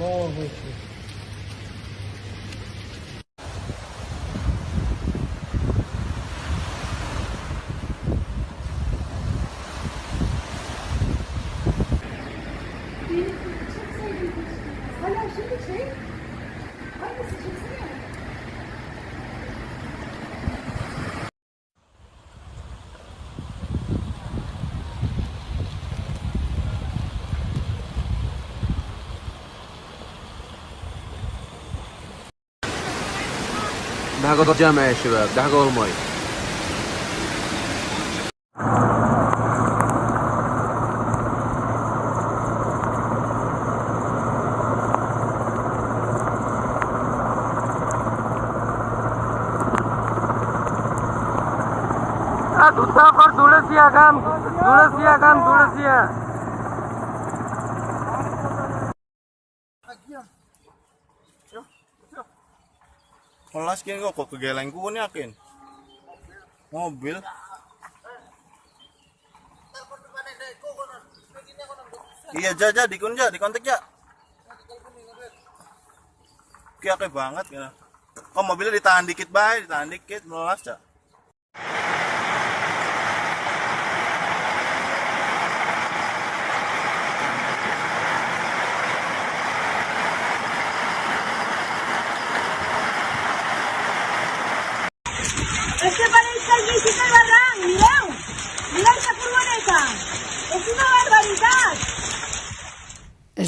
Allah with you. حاجة جامعة يا شباب ده حاجة المي দুধসাগর তুলসিয়া গ্রাম তুলসিয়া গ্রাম Kelas kini kok kok kegeleng ku nih akin. Mobil. Iya jaja dikun ja di kontak ya. Kia banget ya. Kok mobilnya ditahan dikit baik, ditahan dikit melas ya.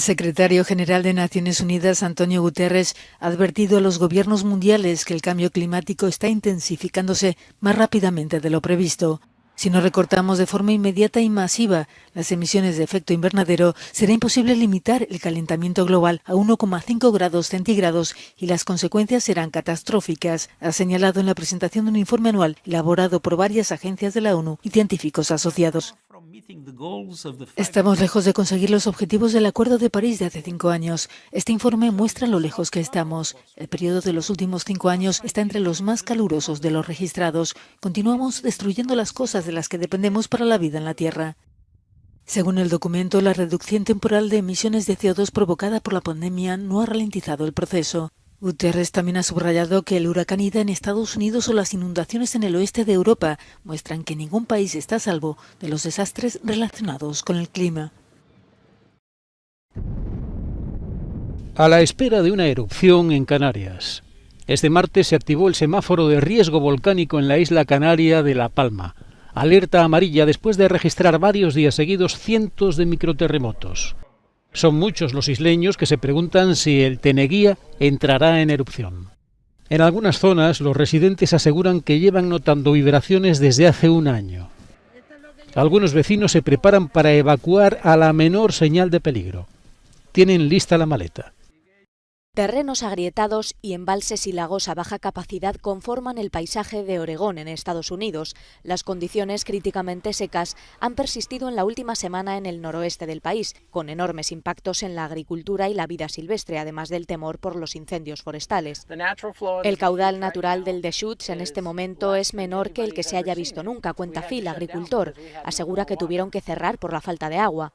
El secretario general de Naciones Unidas, Antonio Guterres, ha advertido a los gobiernos mundiales que el cambio climático está intensificándose más rápidamente de lo previsto. Si no recortamos de forma inmediata y masiva las emisiones de efecto invernadero, será imposible limitar el calentamiento global a 1,5 grados centígrados y las consecuencias serán catastróficas, ha señalado en la presentación de un informe anual elaborado por varias agencias de la ONU y científicos asociados. Estamos lejos de conseguir los objetivos del Acuerdo de París de hace cinco años. Este informe muestra lo lejos que estamos. El periodo de los últimos cinco años está entre los más calurosos de los registrados. Continuamos destruyendo las cosas de las que dependemos para la vida en la Tierra. Según el documento, la reducción temporal de emisiones de CO2 provocada por la pandemia no ha ralentizado el proceso. Guterres también ha subrayado que el huracán Ida en Estados Unidos o las inundaciones en el oeste de Europa muestran que ningún país está a salvo de los desastres relacionados con el clima. A la espera de una erupción en Canarias. Este martes se activó el semáforo de riesgo volcánico en la isla canaria de La Palma. Alerta amarilla después de registrar varios días seguidos cientos de microterremotos. Son muchos los isleños que se preguntan si el Teneguía entrará en erupción. En algunas zonas los residentes aseguran que llevan notando vibraciones desde hace un año. Algunos vecinos se preparan para evacuar a la menor señal de peligro. Tienen lista la maleta. Terrenos agrietados y embalses y lagos a baja capacidad conforman el paisaje de Oregón en Estados Unidos. Las condiciones críticamente secas han persistido en la última semana en el noroeste del país, con enormes impactos en la agricultura y la vida silvestre, además del temor por los incendios forestales. El caudal natural del Deschutes en este momento es menor que el que se haya visto nunca, cuenta Phil, agricultor. Asegura que tuvieron que cerrar por la falta de agua.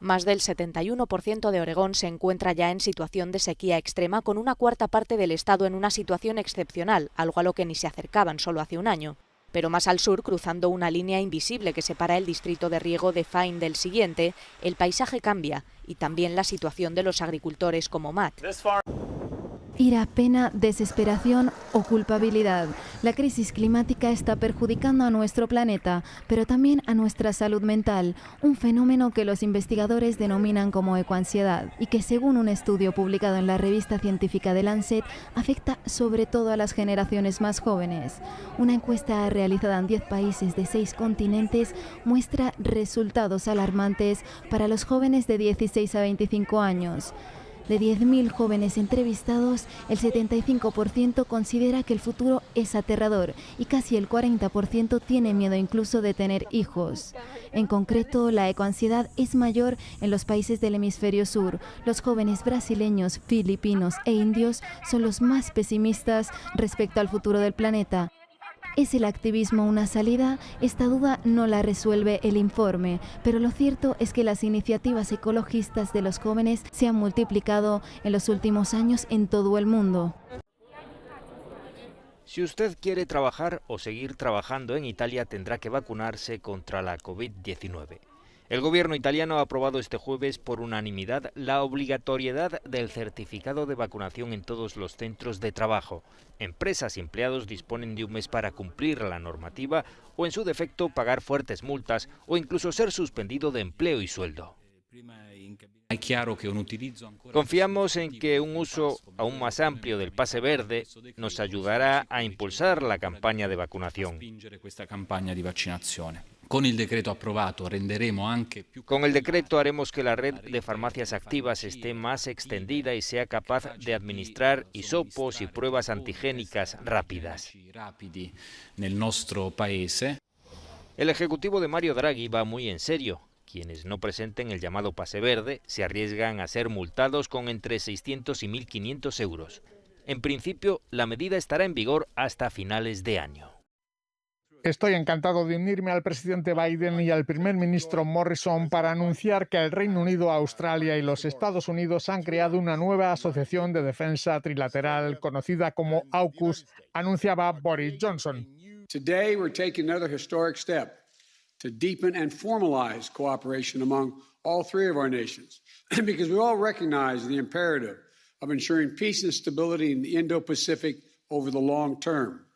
Más del 71% de Oregón se encuentra ya en situación de sequía extrema, con una cuarta parte del estado en una situación excepcional, algo a lo que ni se acercaban solo hace un año. Pero más al sur, cruzando una línea invisible que separa el distrito de riego de Fine del siguiente, el paisaje cambia y también la situación de los agricultores como Matt. Ira, pena, desesperación o culpabilidad. La crisis climática está perjudicando a nuestro planeta, pero también a nuestra salud mental, un fenómeno que los investigadores denominan como ecoansiedad y que según un estudio publicado en la revista científica de Lancet afecta sobre todo a las generaciones más jóvenes. Una encuesta realizada en 10 países de 6 continentes muestra resultados alarmantes para los jóvenes de 16 a 25 años. De 10.000 jóvenes entrevistados, el 75% considera que el futuro es aterrador y casi el 40% tiene miedo incluso de tener hijos. En concreto, la ecoansiedad es mayor en los países del hemisferio sur. Los jóvenes brasileños, filipinos e indios son los más pesimistas respecto al futuro del planeta. ¿Es el activismo una salida? Esta duda no la resuelve el informe, pero lo cierto es que las iniciativas ecologistas de los jóvenes se han multiplicado en los últimos años en todo el mundo. Si usted quiere trabajar o seguir trabajando en Italia tendrá que vacunarse contra la COVID-19. El gobierno italiano ha aprobado este jueves por unanimidad la obligatoriedad del certificado de vacunación en todos los centros de trabajo. Empresas y empleados disponen de un mes para cumplir la normativa o en su defecto pagar fuertes multas o incluso ser suspendido de empleo y sueldo. Confiamos en que un uso aún más amplio del pase verde nos ayudará a impulsar la campaña de vacunación. Con el decreto aprobado renderemo anche Con el decreto haremos que la red de farmacias activas esté más extendida y sea capaz de administrar hisopos y pruebas antigénicas rápidas. nel nostro paese. El ejecutivo de Mario Draghi va muy en serio. Quienes no presenten el llamado pase verde se arriesgan a ser multados con entre 600 y 1.500 euros. En principio, la medida estará en vigor hasta finales de año. Estoy encantado de unirme al presidente Biden y al primer ministro Morrison para anunciar que el Reino Unido, Australia y los Estados Unidos han creado una nueva asociación de defensa trilateral conocida como AUKUS, anunciaba Boris Johnson. Today we're taking another historic step to deepen and formalize cooperation among all three of our nations because we all recognize the imperative of ensuring peace and stability in the Indo-Pacific over the long term.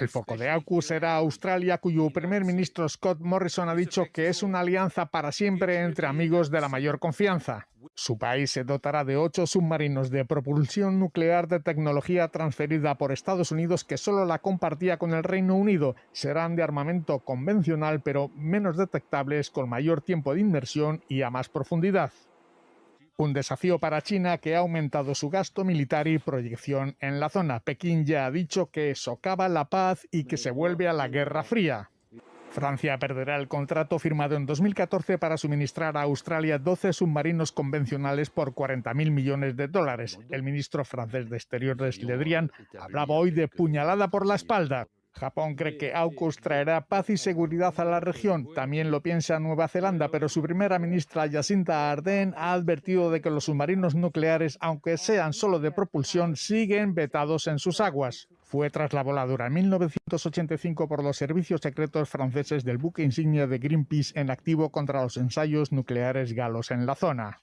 El foco de AUKUS será Australia, cuyo primer ministro Scott Morrison ha dicho que es una alianza para siempre entre amigos de la mayor confianza. Su país se dotará de ocho submarinos de propulsión nuclear de tecnología transferida por Estados Unidos que solo la compartía con el Reino Unido. Serán de armamento convencional pero menos detectables, con mayor tiempo de inmersión y a más profundidad. Un desafío para China que ha aumentado su gasto militar y proyección en la zona. Pekín ya ha dicho que socava la paz y que se vuelve a la Guerra Fría. Francia perderá el contrato firmado en 2014 para suministrar a Australia 12 submarinos convencionales por 40.000 millones de dólares. El ministro francés de Exteriores, Le Drian, hablaba hoy de puñalada por la espalda. Japón cree que AUKUS traerá paz y seguridad a la región. También lo piensa Nueva Zelanda, pero su primera ministra Jacinta Ardern ha advertido de que los submarinos nucleares, aunque sean solo de propulsión, siguen vetados en sus aguas. Fue tras la voladura en 1985 por los servicios secretos franceses del buque insignia de Greenpeace en activo contra los ensayos nucleares galos en la zona.